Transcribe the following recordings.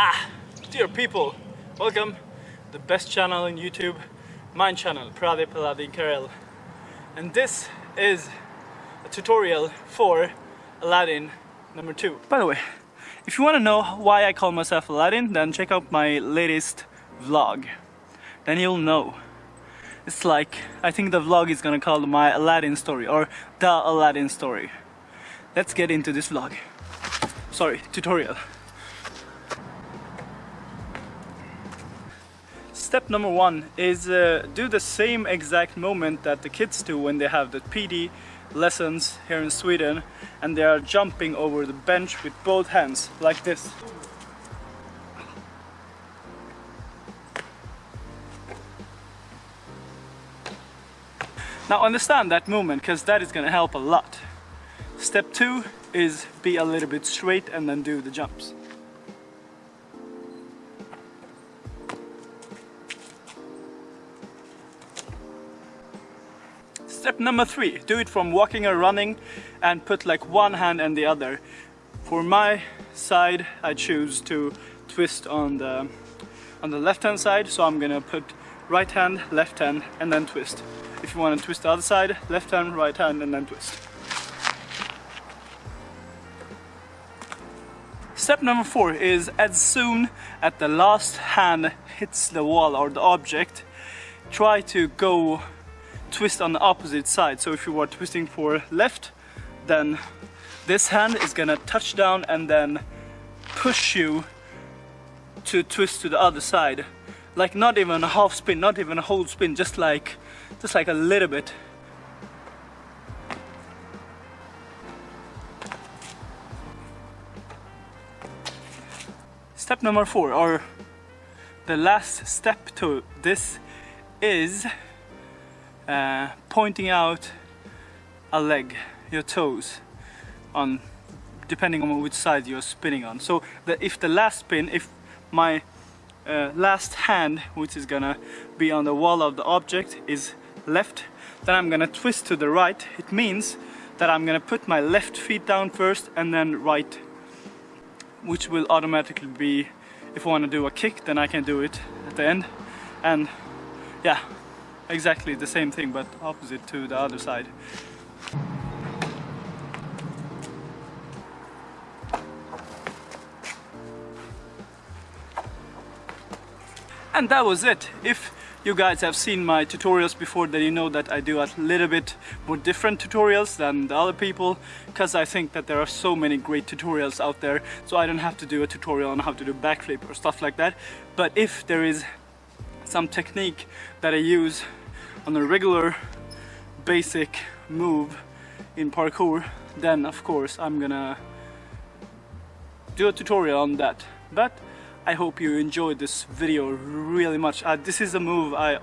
Ah, dear people, welcome the best channel in YouTube, my channel, Pradip Aladdin Karel. And this is a tutorial for Aladdin number two. By the way, if you want to know why I call myself Aladdin, then check out my latest vlog. Then you'll know. It's like, I think the vlog is gonna call my Aladdin story or the Aladdin story. Let's get into this vlog. Sorry, tutorial. Step number one is uh, do the same exact moment that the kids do when they have the PD lessons here in Sweden and they are jumping over the bench with both hands like this. Now understand that movement because that is going to help a lot. Step two is be a little bit straight and then do the jumps. Step number three, do it from walking or running and put like one hand and the other. For my side, I choose to twist on the on the left hand side, so I'm gonna put right hand, left hand and then twist. If you want to twist the other side, left hand, right hand and then twist. Step number four is as soon as the last hand hits the wall or the object, try to go twist on the opposite side. So if you are twisting for left, then this hand is gonna touch down and then push you to twist to the other side. Like not even a half spin, not even a whole spin, just like just like a little bit. Step number four, or the last step to this is uh, pointing out a leg, your toes, on depending on which side you're spinning on. So that if the last spin, if my uh, last hand, which is gonna be on the wall of the object, is left, then I'm gonna twist to the right. It means that I'm gonna put my left feet down first and then right, which will automatically be, if I wanna do a kick, then I can do it at the end. And yeah, exactly the same thing, but opposite to the other side. And that was it. If you guys have seen my tutorials before then you know that I do a little bit more different tutorials than the other people because I think that there are so many great tutorials out there so I don't have to do a tutorial on how to do backflip or stuff like that but if there is some technique that I use on a regular basic move in parkour then of course I'm gonna do a tutorial on that but I hope you enjoyed this video really much. Uh, this is a move I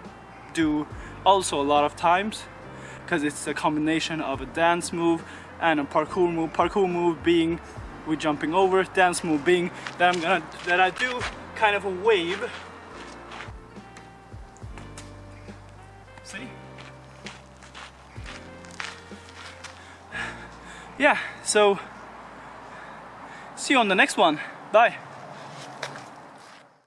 do also a lot of times because it's a combination of a dance move and a parkour move. Parkour move being we jumping over, dance move being that I'm gonna that I do kind of a wave. Yeah, so see you on the next one. Bye.